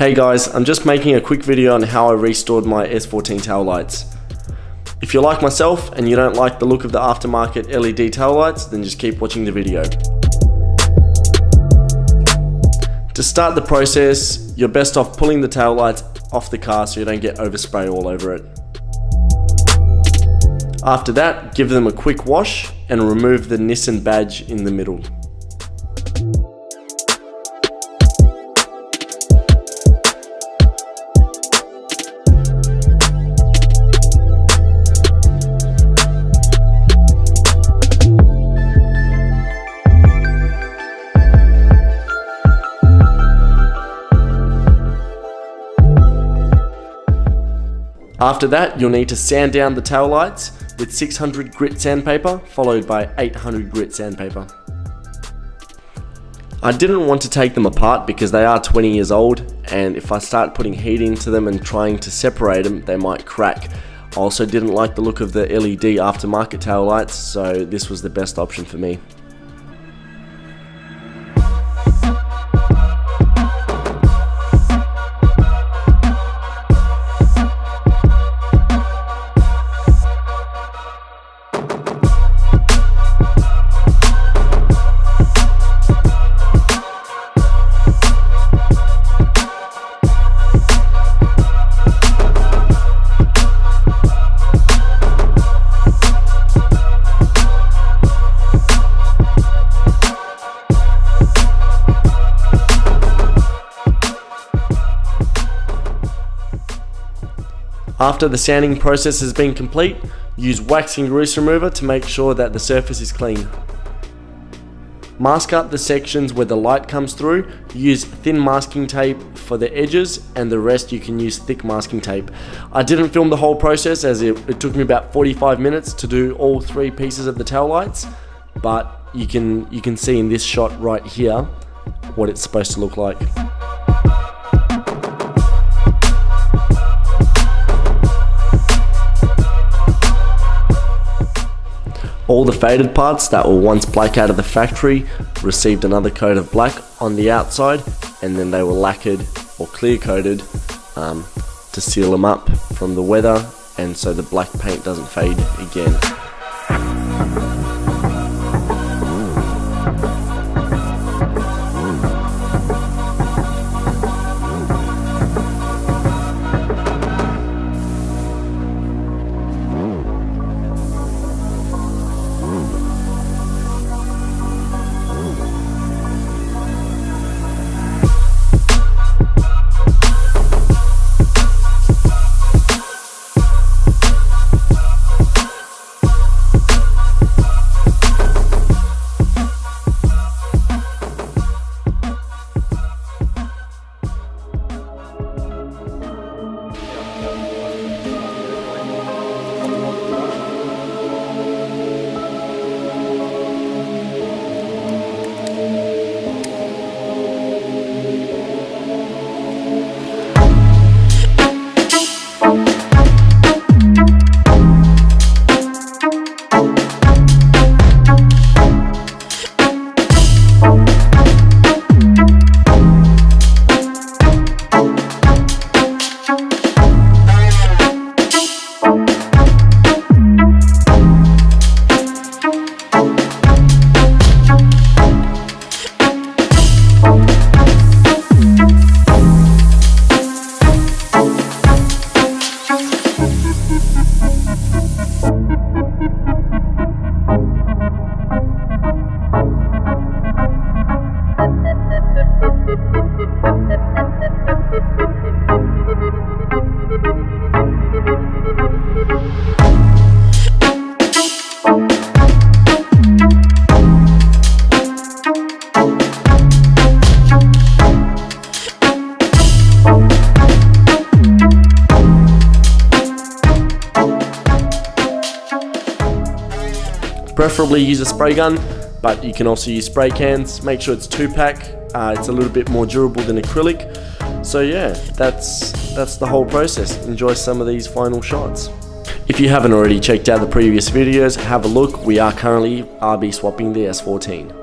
Hey guys, I'm just making a quick video on how I restored my S14 tail lights. If you're like myself and you don't like the look of the aftermarket LED tail lights, then just keep watching the video. To start the process, you're best off pulling the tail lights off the car so you don't get overspray all over it. After that, give them a quick wash and remove the Nissan badge in the middle. After that, you'll need to sand down the tail lights with 600 grit sandpaper, followed by 800 grit sandpaper. I didn't want to take them apart because they are 20 years old and if I start putting heat into them and trying to separate them, they might crack. I also didn't like the look of the LED aftermarket tail lights, so this was the best option for me. After the sanding process has been complete, use waxing grease remover to make sure that the surface is clean. Mask up the sections where the light comes through, use thin masking tape for the edges and the rest you can use thick masking tape. I didn't film the whole process as it, it took me about 45 minutes to do all three pieces of the tail lights, but you can, you can see in this shot right here what it's supposed to look like. All the faded parts that were once black out of the factory received another coat of black on the outside and then they were lacquered or clear coated um, to seal them up from the weather and so the black paint doesn't fade again. Preferably use a spray gun, but you can also use spray cans. Make sure it's two pack. Uh, it's a little bit more durable than acrylic. So yeah, that's that's the whole process. Enjoy some of these final shots. If you haven't already checked out the previous videos, have a look. We are currently RB swapping the S14.